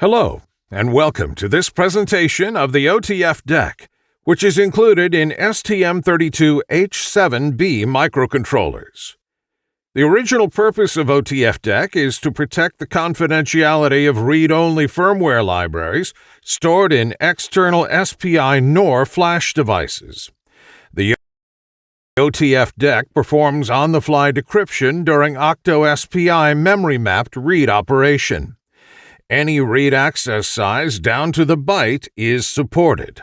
Hello, and welcome to this presentation of the OTF DEC, which is included in STM32H7B microcontrollers. The original purpose of OTF DEC is to protect the confidentiality of read-only firmware libraries stored in external SPI NOR flash devices. The OTF DEC performs on-the-fly decryption during Octo-SPI memory-mapped read operation. Any read access size down to the byte is supported.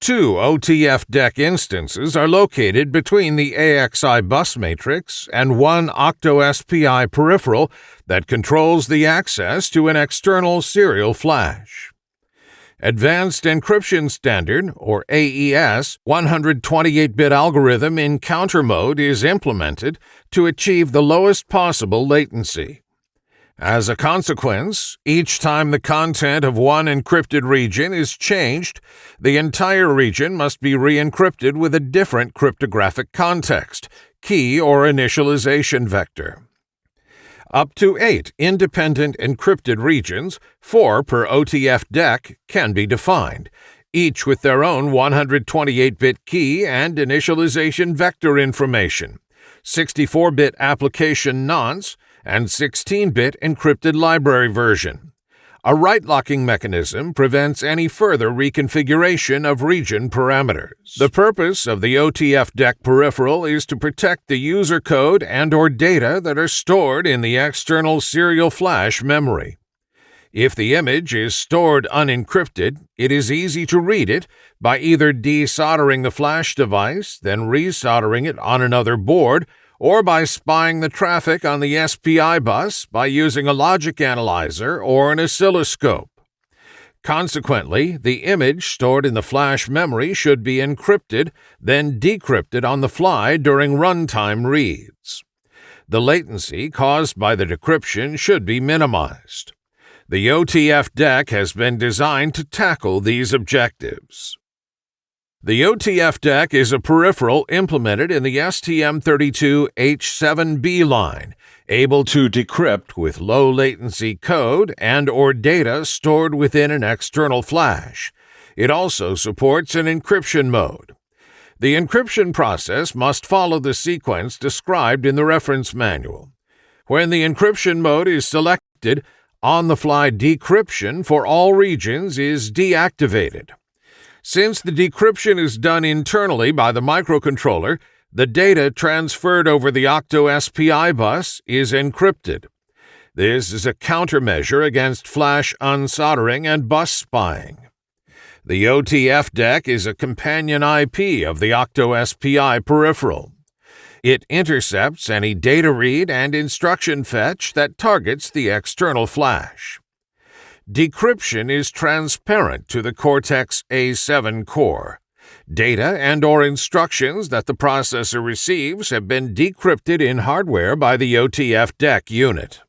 Two OTF DEC instances are located between the AXI bus matrix and one Octo-SPI peripheral that controls the access to an external serial flash. Advanced Encryption Standard, or AES, 128-bit algorithm in counter mode is implemented to achieve the lowest possible latency. As a consequence, each time the content of one encrypted region is changed, the entire region must be re-encrypted with a different cryptographic context, key or initialization vector. Up to eight independent encrypted regions, four per OTF DEC, can be defined, each with their own 128-bit key and initialization vector information, 64-bit application nonce, and 16-bit encrypted library version. A write locking mechanism prevents any further reconfiguration of region parameters. The purpose of the OTF DEC peripheral is to protect the user code and or data that are stored in the external serial flash memory. If the image is stored unencrypted, it is easy to read it by either desoldering the flash device, then resoldering it on another board, or by spying the traffic on the SPI bus by using a logic analyzer or an oscilloscope. Consequently, the image stored in the flash memory should be encrypted, then decrypted on the fly during runtime reads. The latency caused by the decryption should be minimized. The OTF DEC has been designed to tackle these objectives. The OTF DEC is a peripheral implemented in the STM32H7B line, able to decrypt with low latency code and or data stored within an external flash. It also supports an encryption mode. The encryption process must follow the sequence described in the reference manual. When the encryption mode is selected, on-the-fly decryption for all regions is deactivated. Since the decryption is done internally by the microcontroller, the data transferred over the Octo SPI bus is encrypted. This is a countermeasure against flash unsoldering and bus spying. The OTF DEC is a companion IP of the Octo SPI peripheral. It intercepts any data read and instruction fetch that targets the external flash. Decryption is transparent to the Cortex-M7 core. Data and or instructions that the processor receives have been decrypted in hardware by the OTF DEC unit.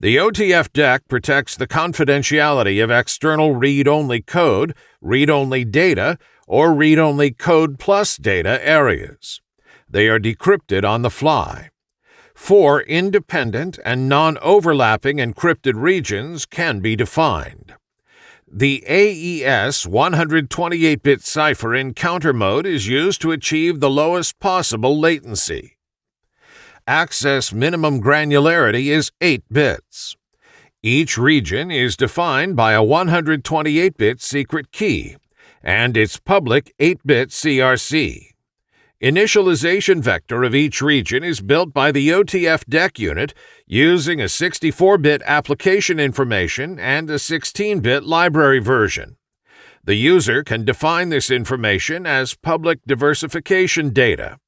The OTF DEC protects the confidentiality of external read-only code, read-only data, or read-only code plus data areas. They are decrypted on the fly. Four independent and non-overlapping encrypted regions can be defined. The AES 128-bit cipher in counter mode is used to achieve the lowest possible latency. Access minimum granularity is 8 bits. Each region is defined by a 128-bit secret key and its public 8-bit CRC. Initialization vector of each region is built by the OTF DEC unit using a 64-bit application information and a 16-bit library version. The user can define this information as public diversification data.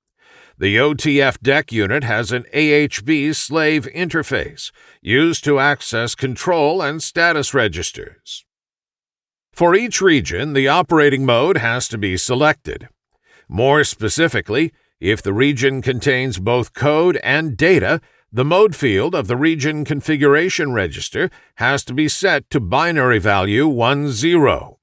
The OTF DEC unit has an AHB slave interface used to access control and status registers. For each region, the operating mode has to be selected. More specifically, if the region contains both code and data, the mode field of the region configuration register has to be set to binary value 10.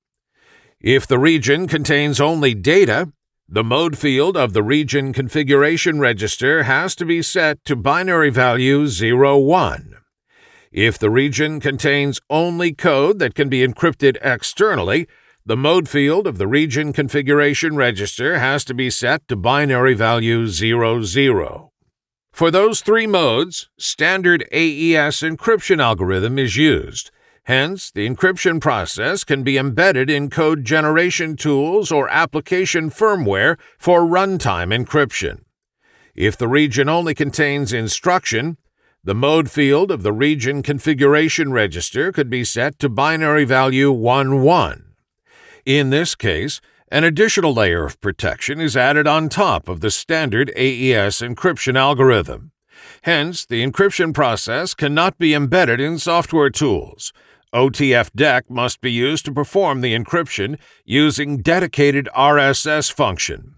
If the region contains only data, the mode field of the region configuration register has to be set to binary value 01. If the region contains only code that can be encrypted externally, the mode field of the region configuration register has to be set to binary value 00. For those three modes, standard AES encryption algorithm is used. Hence, the encryption process can be embedded in code generation tools or application firmware for runtime encryption. If the region only contains instruction, the mode field of the region configuration register could be set to binary value 11. In this case, an additional layer of protection is added on top of the standard AES encryption algorithm. Hence, the encryption process cannot be embedded in software tools. OTF-DEC must be used to perform the encryption using dedicated RSS function.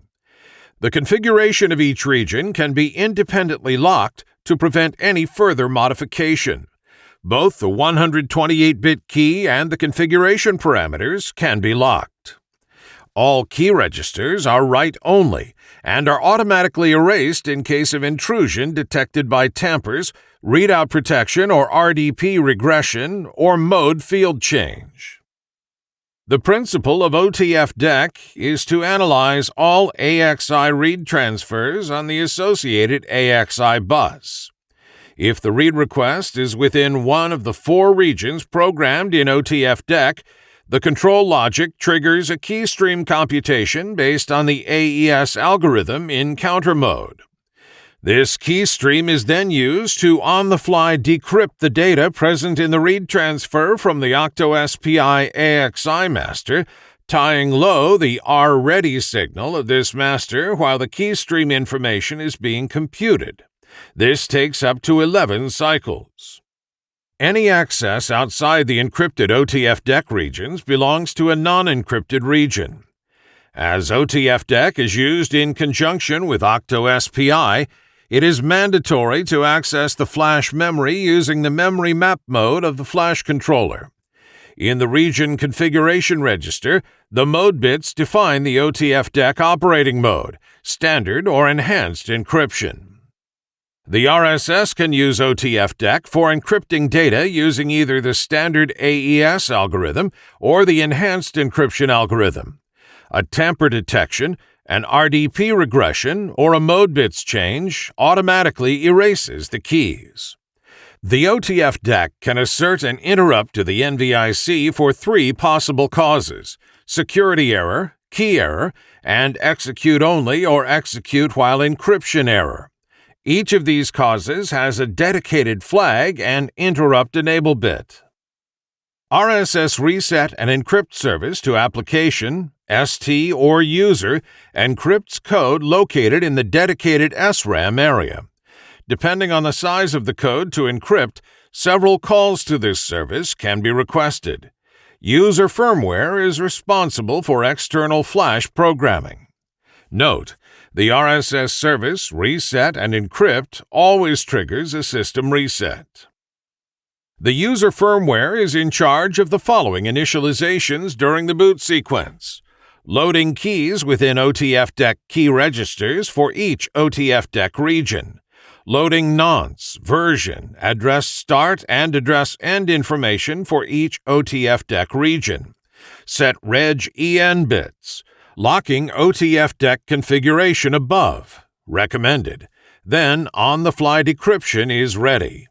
The configuration of each region can be independently locked to prevent any further modification. Both the 128-bit key and the configuration parameters can be locked. All key registers are write-only and are automatically erased in case of intrusion detected by tampers, readout protection or RDP regression, or mode field change. The principle of OTF-DEC is to analyze all AXI read transfers on the associated AXI bus. If the read request is within one of the four regions programmed in OTF-DEC, the control logic triggers a keystream computation based on the AES algorithm in counter mode. This keystream is then used to on-the-fly decrypt the data present in the read transfer from the OctoSPI AXI master, tying low the R-ready signal of this master while the keystream information is being computed. This takes up to 11 cycles. Any access outside the encrypted OTF-DEC regions belongs to a non-encrypted region. As OTF-DEC is used in conjunction with OctoSPI, it is mandatory to access the flash memory using the memory map mode of the flash controller. In the region configuration register, the mode bits define the OTF-DEC operating mode, standard or enhanced encryption. The RSS can use OTF-DEC for encrypting data using either the standard AES algorithm or the enhanced encryption algorithm. A tamper detection, an RDP regression, or a mode bits change automatically erases the keys. The OTF-DEC can assert an interrupt to the NVIC for three possible causes security error, key error, and execute only or execute while encryption error. Each of these causes has a dedicated flag and interrupt enable bit. RSS Reset and Encrypt service to application, ST, or user encrypts code located in the dedicated SRAM area. Depending on the size of the code to encrypt, several calls to this service can be requested. User firmware is responsible for external flash programming. Note, the RSS service reset and encrypt always triggers a system reset. The user firmware is in charge of the following initializations during the boot sequence. Loading keys within OTF-DEC key registers for each OTF-DEC region. Loading nonce, version, address start, and address end information for each OTF-DEC region. Set reg EN bits locking OTF DEC configuration above, recommended. Then on-the-fly decryption is ready.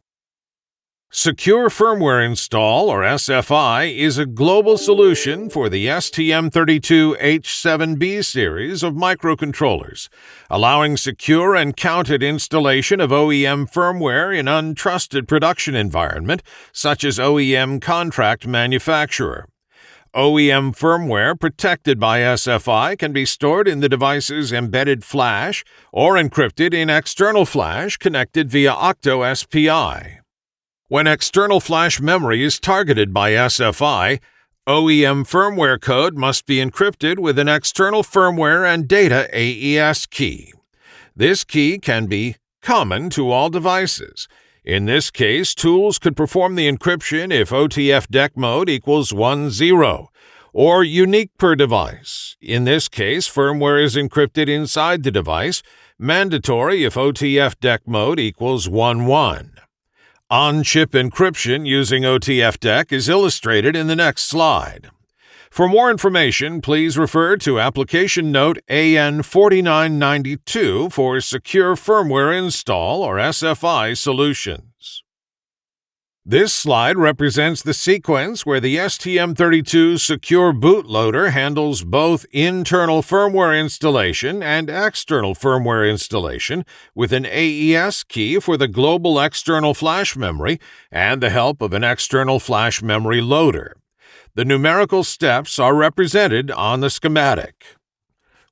Secure Firmware Install, or SFI, is a global solution for the STM32H7B series of microcontrollers, allowing secure and counted installation of OEM firmware in untrusted production environment, such as OEM contract manufacturer. OEM firmware protected by SFI can be stored in the device's embedded flash or encrypted in external flash connected via Octo SPI. When external flash memory is targeted by SFI, OEM firmware code must be encrypted with an external firmware and data AES key. This key can be common to all devices in this case, tools could perform the encryption if OTF-DEC mode equals 1-0, or unique per device. In this case, firmware is encrypted inside the device, mandatory if OTF-DEC mode equals 1-1. On chip encryption using OTFDEC is illustrated in the next slide. For more information, please refer to Application Note AN4992 for Secure Firmware Install or SFI solutions. This slide represents the sequence where the STM32 Secure Bootloader handles both internal firmware installation and external firmware installation with an AES key for the global external flash memory and the help of an external flash memory loader. The numerical steps are represented on the schematic.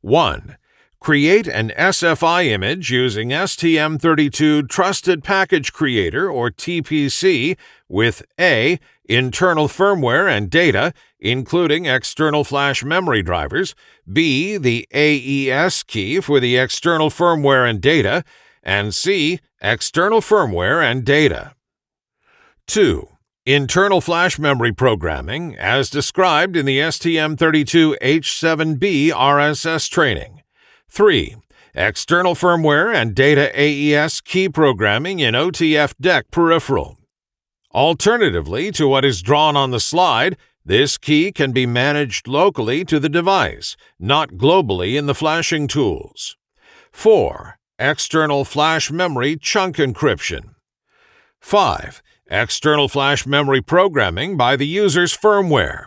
1. Create an SFI image using STM32 Trusted Package Creator or TPC with A. Internal firmware and data, including external flash memory drivers, B. The AES key for the external firmware and data, and C. External firmware and data. 2. Internal flash memory programming, as described in the STM32H7B RSS training. 3. External firmware and data AES key programming in OTFDEC peripheral. Alternatively to what is drawn on the slide, this key can be managed locally to the device, not globally in the flashing tools. 4. External flash memory chunk encryption. 5 external flash memory programming by the user's firmware.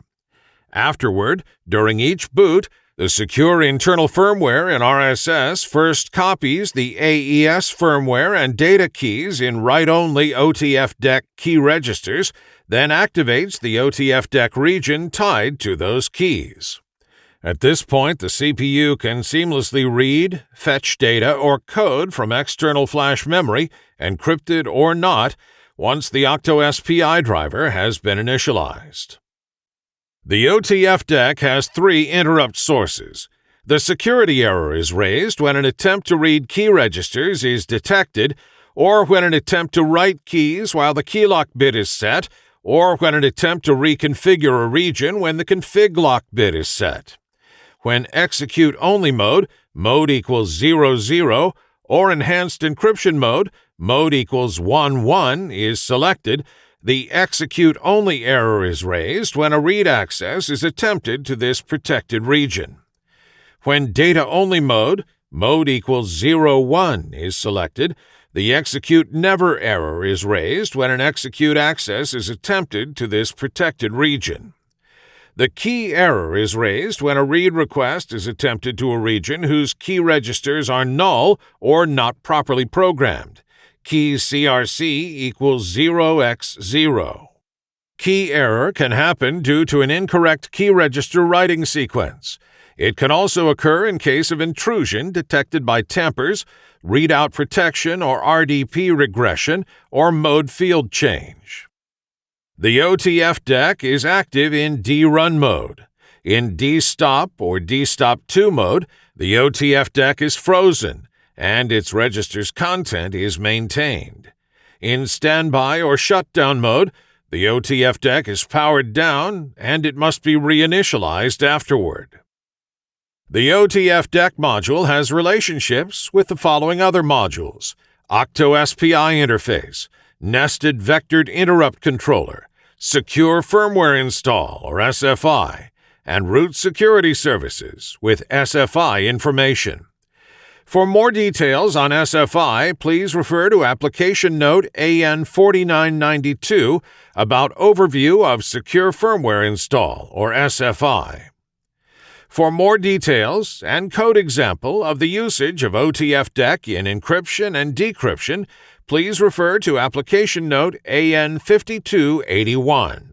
Afterward, during each boot, the secure internal firmware in RSS first copies the AES firmware and data keys in write-only OTFDEC key registers, then activates the OTFDEC region tied to those keys. At this point, the CPU can seamlessly read, fetch data, or code from external flash memory, encrypted or not, once the OctoSPI driver has been initialized. The OTFDEC has three interrupt sources. The security error is raised when an attempt to read key registers is detected, or when an attempt to write keys while the keylock bit is set, or when an attempt to reconfigure a region when the config lock bit is set. When execute only mode, mode equals 00, or enhanced encryption mode, mode equals 1 1 is selected, the execute only error is raised when a read access is attempted to this protected region. When data only mode, mode equals 0 1 is selected, the execute never error is raised when an execute access is attempted to this protected region. The key error is raised when a read request is attempted to a region whose key registers are null or not properly programmed. Key CRC equals 0x0. Key error can happen due to an incorrect key register writing sequence. It can also occur in case of intrusion detected by tampers, readout protection or RDP regression, or mode field change. The OTF DEC is active in D-run mode. In D-stop or D-stop2 mode, the OTF DEC is frozen and its register's content is maintained. In standby or shutdown mode, the OTFDEC is powered down and it must be reinitialized afterward. The OTFDEC module has relationships with the following other modules OctoSPI interface, Nested Vectored Interrupt Controller, Secure Firmware Install, or SFI, and Root Security Services with SFI information. For more details on SFI, please refer to Application Note AN4992 about Overview of Secure Firmware Install, or SFI. For more details and code example of the usage of OTFDEC in encryption and decryption, please refer to Application Note AN5281.